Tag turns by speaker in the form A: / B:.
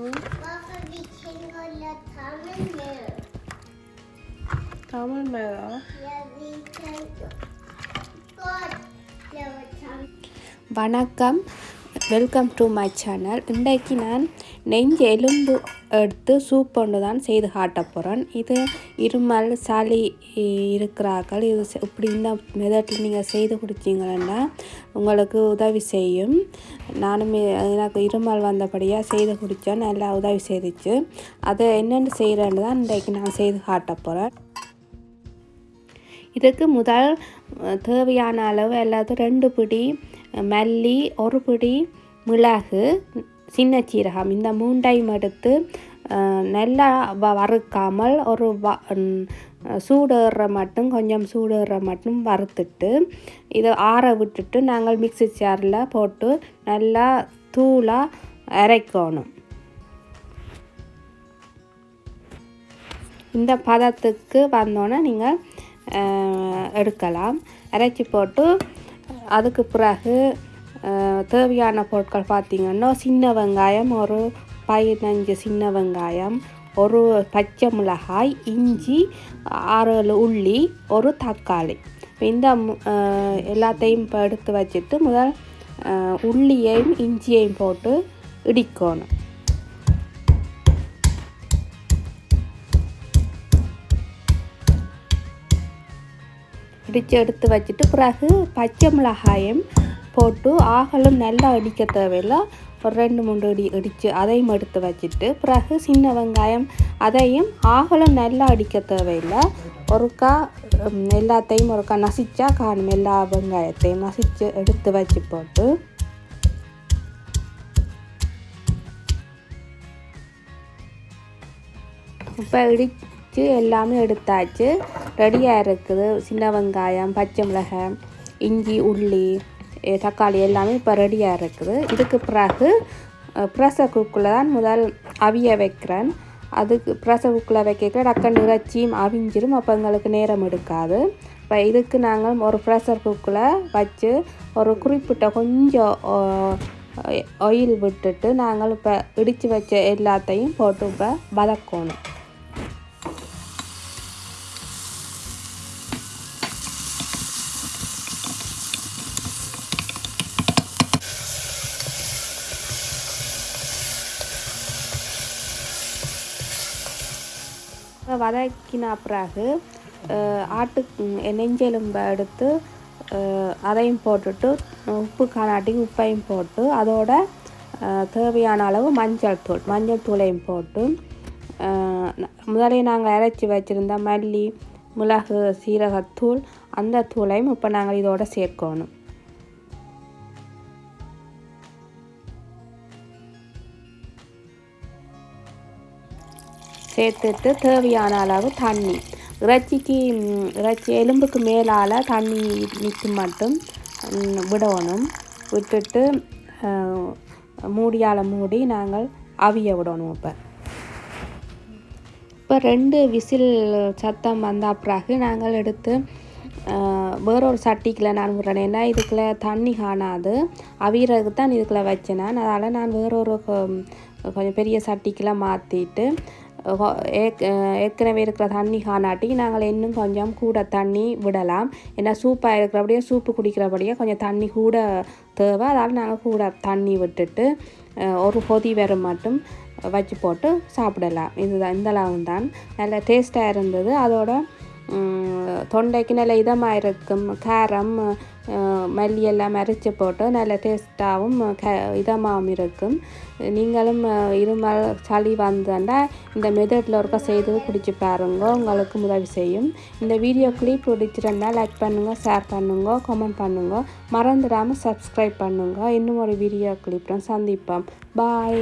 A: Varför vi kan hålla tarmen med?
B: Tamil Medha
A: Ja, vi kan gott lova tarmen.
B: வணக்கம் welcome to my channel இன்றைக்கு நான் நெஞ்சு எலும்பு எடுத்து சூப் ஒன்று தான் செய்து காட்ட போகிறேன் இது இருமல் சளி இருக்கிறார்கள். இது இப்படி இந்த மெதட்டில் நீங்கள் செய்து கொடுத்தீங்கன்னா உங்களுக்கு உதவி செய்யும். நானும் எனக்கு இருமல் வந்தபடியாக செய்து குடித்தேன். நல்லா உதவி செய்துச்சு. அதை என்னென்னு செய்கிறேன்னு தான் இன்றைக்கு நான் செய்து காட்ட போகிறேன் இதுக்கு முதல் தேவையான அளவு அல்லது ரெண்டு பிடி மல்லி ஒரு பிடி மிளகு சின்ன சீரகம். இந்த மூண்டையும் எடுத்து நல்லா வ வறுக்காமல் ஒரு வ ம், சூடேற மட்டும் கொஞ்சம் சூடேற மட்டும் வறுத்துட்டு இதை ஆற விட்டுட்டு நாங்கள் மிக்ஸி சேரில் போட்டு நல்லா தூளாக அரைக்கணும். இந்த பதத்துக்கு வந்தோன்னே நீங்கள் எடுக்கலாம். அரைச்சி போட்டு அதுக்கு பிறகு தேவையான பொருட்கள் பார்த்திங்கன்னா சின்ன வெங்காயம் ஒரு பதினஞ்சு சின்ன வெங்காயம் ஒரு பச்சை மிளகாய் இஞ்சி ஆறு ஏழு உள்ளி ஒரு தக்காளி. இந்த எல்லாத்தையும் இப்போ எடுத்து வச்சுட்டு முதல் உள்ளியையும் இஞ்சியையும் போட்டு இடிக்கணும். இடித்து எடுத்து வச்சுட்டு பிறகு பச்சை மிளகாயம் போட்டு ஆகலும் நல்லா இடிக்க தேவையில்லை. ஒரு ரெண்டு மூணு அடி இடித்து அதையும் எடுத்து வச்சுட்டு பிறகு சின்ன வெங்காயம் அதையும் ஆகலும் நல்லா அடிக்க தேவையில்லை. ஒருக்கா எல்லாத்தையும் ஒருக்கா நசிச்சா காணும் எல்லா வெங்காயத்தையும் நசிச்சு எடுத்து வச்சு போட்டு. இப்போ இடித்து எல்லாமே எடுத்தாச்சு. ரெடியாக இருக்குது. சின்ன வெங்காயம் பச்சை மிளகாய் இஞ்சி உள்ளி தக்காளி எல்லாமே இப்போ ரெடியாக இருக்குது. இதுக்கு பிறகு ப்ரெஷர் குக்கில் தான் முதல் அவிய வைக்கிறேன். அதுக்கு ப்ரெஷர் குக்கில் வைக்க டக்குன்னு இறைச்சியும் அவிஞ்சிரும். அப்போ எங்களுக்கு நேரம் எடுக்காது. இப்போ இதுக்கு நாங்கள் ஒரு ப்ரெஷர் குக்கில் வச்சு ஒரு குறிப்பிட்ட கொஞ்சம் ஆயில் விட்டுட்டு நாங்கள் இப்போ இடித்து வச்ச எல்லாத்தையும் போட்டு இப்போ வதக்கணும். வதக்கின பிறகு ஆட்டு நெஞ்செலும்பை எடுத்து அதையும் போட்டுட்டு உப்பு காணாட்டி உப்பையும் போட்டு அதோட தேவையான அளவு மஞ்சள் தூள் மஞ்சள் தூளையும் போட்டு முதலே நாங்கள் இறைச்சி வச்சுருந்த மல்லி மிளகு சீரகத்தூள் அந்த தூளையும் இப்போ நாங்கள் இதோட சேர்க்கணும். சேர்த்துட்டு தேவையான அளவு தண்ணி. இறைச்சிக்கு இறைச்சி எலும்புக்கு மேலால் தண்ணி நிற்க மட்டும் விடணும். விட்டுட்டு மூடியால் மூடி நாங்கள் அவிய விடணும் இப்போ. இப்போ ரெண்டு விசில் சத்தம் வந்த பிறகு நாங்கள் எடுத்து வேறொரு சட்டிக்குள்ள நான் விடுறேன். ஏன்னா இதுக்குள்ளே தண்ணி காணாது. அவியறதுக்கு தான் இதுக்குள்ளே வச்சேன் நான். அதனால் நான் வேறொரு கொ- கொஞ்சம் பெரிய சட்டிக்குள்ள மாற்றிட்டு ஏற்கனவே இருக்கிற தண்ணி காணாட்டி நாங்கள் இன்னும் கொஞ்சம் கூட தண்ணி விடலாம். ஏன்னா சூப்பாக இருக்கிறபடியே சூப்பு குடிக்கிறபடியே கொஞ்சம் தண்ணி கூட தேவை. அதனால் நாங்கள் கூட தண்ணி விட்டுட்டு ஒரு கொதி வெறும் மட்டும் வச்சு போட்டு சாப்பிடலாம். இதுதான் இந்த அளவு தான். நல்ல டேஸ்ட்டாக இருந்தது. அதோட தொண்டைக்கு நல்ல இதமாக இருக்கும். காரம் மல்லியெல்லாம் மல்லி அரைச்சி போட்டு நல்ல டேஸ்ட்டாகவும் க இதமாகவும் இருக்கும் நீங்களும் இருமல் சளி வந்ததுன்னா இந்த மெத்தடில் ஒருக்கா செய்து குடிச்சு பாருங்க உங்களுக்கு உதவி செய்யும் இந்த வீடியோ கிளிப் பிடிச்சிருந்தா லைக் பண்ணுங்கள் ஷேர் பண்ணுங்க கமெண்ட் பண்ணுங்க மறந்துடாமல் சப்ஸ்கிரைப் பண்ணுங்க இன்னும் ஒரு வீடியோ கிளிப்பும் சந்திப்போம் பாய்